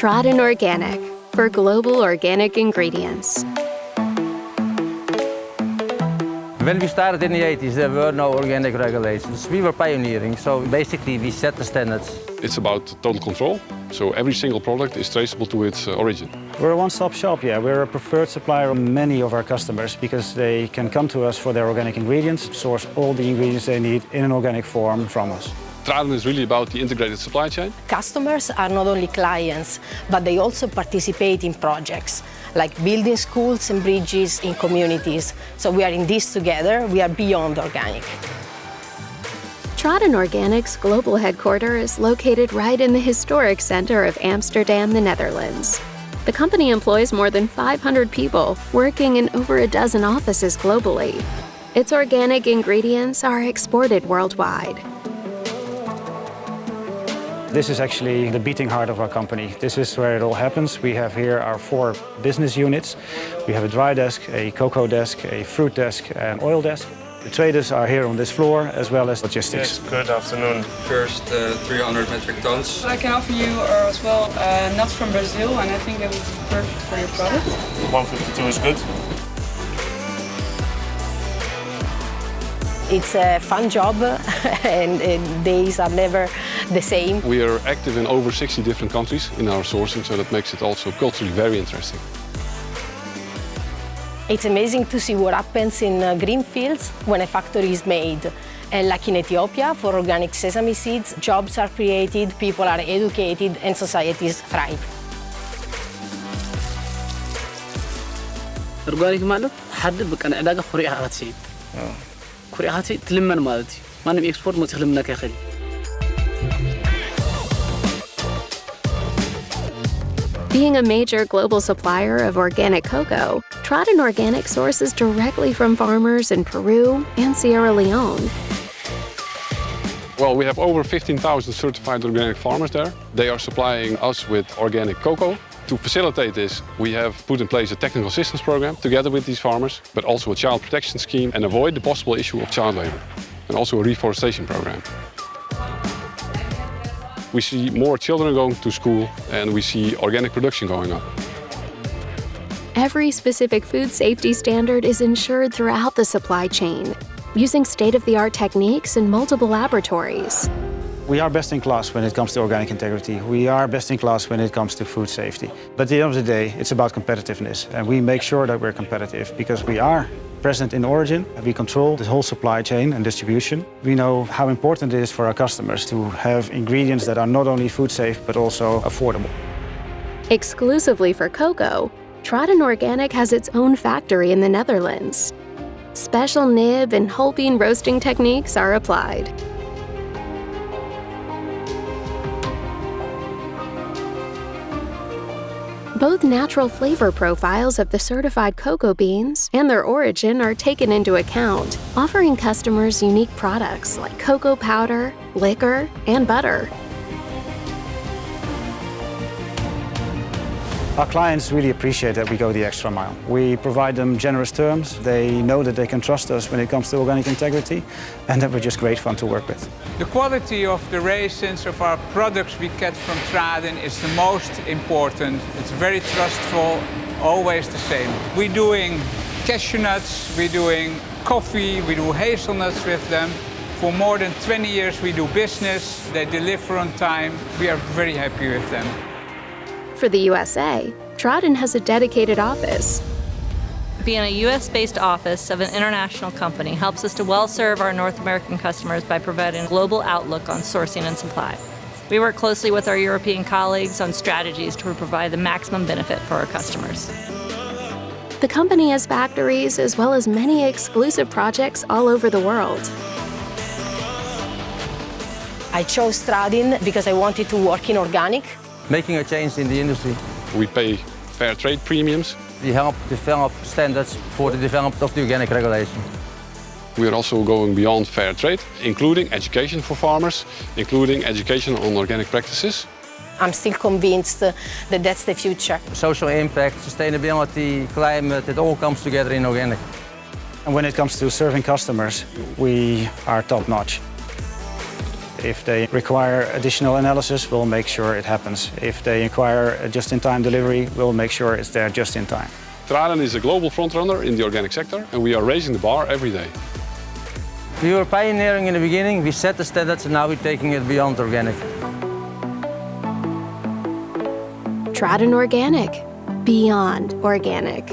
Tradin Organic for global organic ingredients. When we started in the 80s, there were no organic regulations. We were pioneering, so basically we set the standards. It's about total control, so every single product is traceable to its uh, origin. We're a one-stop shop, yeah. We're a preferred supplier of many of our customers because they can come to us for their organic ingredients, source all the ingredients they need in an organic form from us. Tradin is really about the integrated supply chain. Customers are not only clients, but they also participate in projects, like building schools and bridges in communities. So we are in this together, we are beyond organic. Tradin Organic's global headquarters is located right in the historic center of Amsterdam, the Netherlands. The company employs more than 500 people, working in over a dozen offices globally. Its organic ingredients are exported worldwide. This is actually the beating heart of our company. This is where it all happens. We have here our four business units. We have a dry desk, a cocoa desk, a fruit desk, and oil desk. The traders are here on this floor, as well as logistics. Yes, good afternoon. First uh, 300 metric tons. I can offer you are as well uh, nuts from Brazil, and I think it would be perfect for your product. 152 is good. It's a fun job and, and days are never the same. We are active in over 60 different countries in our sourcing, so that makes it also culturally very interesting. It's amazing to see what happens in uh, green fields when a factory is made. And like in Ethiopia, for organic sesame seeds, jobs are created, people are educated, and societies thrive. ኦርጋኒክ ማለት ሓደ በቃ ንዕዳጋ ኩሪኢኻ ክትስይድ ኩሪኢኻ being a major global supplier of organic cocoa, Tradin Organic sources directly from farmers in Peru and Sierra Leone. Well, we have over 15,000 certified organic farmers there. They are supplying us with organic cocoa. To facilitate this, we have put in place a technical assistance program together with these farmers, but also a child protection scheme and avoid the possible issue of child labor, and also a reforestation program. We see more children going to school and we see organic production going up. Every specific food safety standard is ensured throughout the supply chain, using state-of-the-art techniques in multiple laboratories. We are best in class when it comes to organic integrity. We are best in class when it comes to food safety. But at the end of the day, it's about competitiveness. And we make sure that we're competitive because we are present in origin. We control the whole supply chain and distribution. We know how important it is for our customers to have ingredients that are not only food safe, but also affordable. Exclusively for cocoa, Tradin Organic has its own factory in the Netherlands. Special nib and whole bean roasting techniques are applied. Both natural flavor profiles of the certified cocoa beans and their origin are taken into account, offering customers unique products like cocoa powder, liquor, and butter. Our clients really appreciate that we go the extra mile. We provide them generous terms. They know that they can trust us when it comes to organic integrity and that we're just great fun to work with. The quality of the raisins of our products we get from Tradin is the most important. It's very trustful, always the same. We're doing cashew nuts, we're doing coffee, we do hazelnuts with them. For more than 20 years we do business, they deliver on time. We are very happy with them. For the USA, Tradin has a dedicated office. Being a US-based office of an international company helps us to well serve our North American customers by providing a global outlook on sourcing and supply. We work closely with our European colleagues on strategies to provide the maximum benefit for our customers. The company has factories as well as many exclusive projects all over the world. I chose Tradin because I wanted to work in organic. Making a change in the industry. We pay fair trade premiums. We help develop standards for the development of the organic regulation. We are also going beyond fair trade, including education for farmers, including education on organic practices. I'm still convinced uh, that that's the future. Social impact, sustainability, climate, it all comes together in organic. And when it comes to serving customers, we are top notch. If they require additional analysis, we'll make sure it happens. If they require a just-in-time delivery, we'll make sure it's there just in time. Tradin is a global frontrunner in the organic sector and we are raising the bar every day. We were pioneering in the beginning, we set the standards and now we're taking it beyond organic. Tradin Organic, beyond organic.